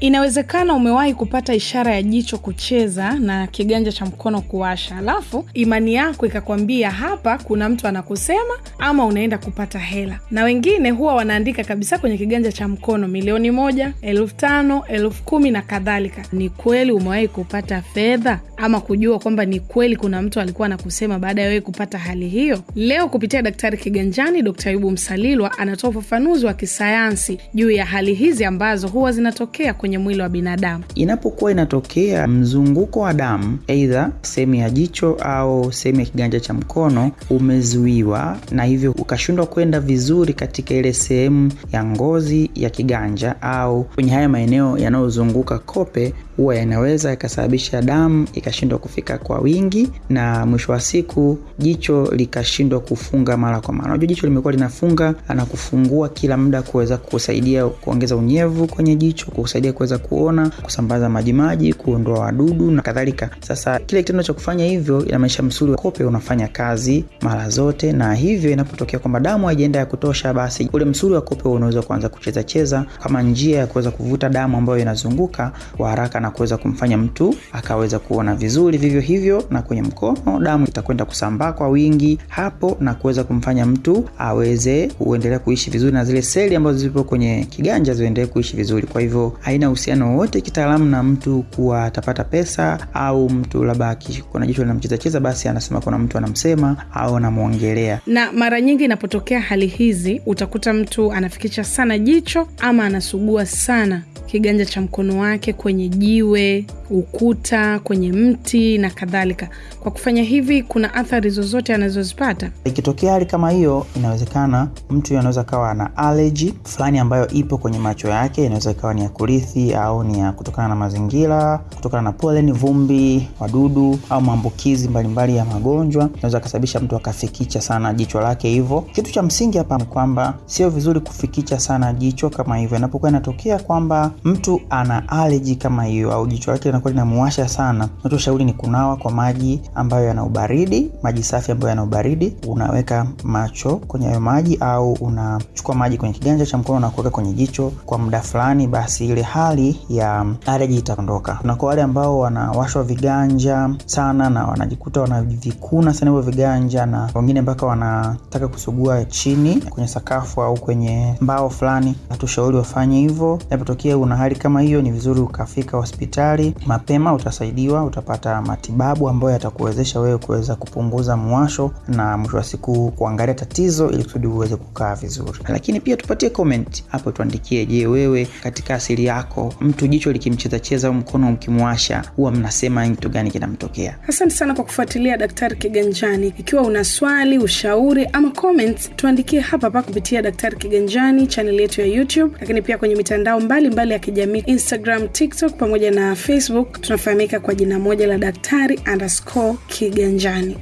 Inawezekana umewahi kupata ishara ya jicho kucheza na kiganja cha mkono kuwasha, alafu imani yako ikakwambia hapa kuna mtu anakusema ama unaenda kupata hela. Na wengine huwa wanaandika kabisa kwenye kiganja cha mkono milioni moja, elfu tano, elfu kumi na kadhalika. Ni kweli umewahi kupata fedha ama kujua kwamba ni kweli kuna mtu alikuwa anakusema baada ya wewe kupata hali hiyo? Leo kupitia Daktari Kiganjani, Dkt. Ayubu Msalilwa anatoa ufafanuzi wa kisayansi juu ya hali hizi ambazo huwa zinatokea kwenye mwili wa binadamu. Inapokuwa inatokea mzunguko wa damu, eidha sehemu ya jicho au sehemu ya kiganja cha mkono umezuiwa, na hivyo ukashindwa kwenda vizuri katika ile sehemu ya ngozi ya kiganja au kwenye haya maeneo yanayozunguka kope, huwa yanaweza ikasababisha damu ikashindwa kufika kwa wingi, na mwisho wa siku jicho likashindwa kufunga mara kwa mara. Unajua jicho limekuwa linafunga na kufungua kila muda kuweza kusaidia kuongeza unyevu kwenye jicho, kusaidia kuweza kuona, kusambaza majimaji, kuondoa wadudu na kadhalika. Sasa kile kitendo cha kufanya hivyo inamaanisha msuli wa kope unafanya kazi mara zote, na hivyo inapotokea kwamba damu haijaenda ya kutosha, basi ule msuli wa kope unaweza kuanza kucheza cheza kama njia ya kuweza kuvuta damu ambayo inazunguka kwa haraka na kuweza kumfanya mtu akaweza kuona vizuri. Vivyo hivyo na kwenye mkono, damu itakwenda kusambaa kwa wingi hapo na kuweza kumfanya mtu aweze kuendelea kuishi vizuri na zile seli ambazo zipo kwenye kiganja ziendelee kuishi vizuri. Kwa hivyo haina uhusiano wowote kitaalamu na mtu kuwa atapata pesa au mtu labda kuna jicho linamchezacheza basi anasema kuna mtu anamsema au anamwongelea. Na mara nyingi inapotokea hali hizi, utakuta mtu anafikisha sana jicho ama anasugua sana kiganja cha mkono wake kwenye jiwe, ukuta, kwenye mti na kadhalika. Kwa kufanya hivi, kuna athari zozote anazozipata? Ikitokea hali kama hiyo, inawezekana mtu anaweza kawa na allergy fulani ambayo ipo kwenye macho yake. Inaweza ikawa ni ya kurithi au ni ya kutokana na mazingira, kutokana na pollen, vumbi, wadudu au maambukizi mbalimbali ya magonjwa, inaweza kasababisha mtu akafikicha sana jicho lake. Hivyo kitu cha msingi hapa ni kwamba sio vizuri kufikicha sana jicho kama hivyo. Inapokuwa inatokea kwamba mtu ana allergy kama hiyo au jicho lake linakuwa linamuwasha sana, nachoshauri ni kunawa kwa maji ambayo yana ubaridi, maji safi ambayo yana ubaridi. Unaweka macho kwenye hayo maji au unachukua maji kwenye kiganja cha mkono na kuweka kwenye jicho kwa muda fulani, basi ile hali ya allergy itaondoka. Na kwa wale ambao wanawashwa viganja sana na wanajikuta wanavikuna sana hivyo viganja, na wengine mpaka wanataka kusugua chini kwenye sakafu au kwenye mbao fulani, hatushauri wafanye hivyo. Inapotokea una hali kama hiyo, ni vizuri ukafika hospitali mapema, utasaidiwa, utapata matibabu ambayo yatakuwezesha wewe kuweza kupunguza mwasho na mwisho wa siku kuangalia tatizo ili kusudi uweze kukaa vizuri. Lakini pia tupatie comment hapo, tuandikie, je, wewe katika asili yako mtu jicho likimchezacheza au mkono ukimwasha huwa mnasema kitu gani kinamtokea? Asante sana kwa kufuatilia Daktari Kiganjani. Ikiwa una swali, ushauri ama comments, tuandikie hapa hapa kupitia Daktari Kiganjani chaneli yetu ya YouTube, lakini pia kwenye mitandao mbalimbali mbali kijamii Instagram, TikTok pamoja na Facebook. Tunafahamika kwa jina moja la Daktari underscore Kiganjani.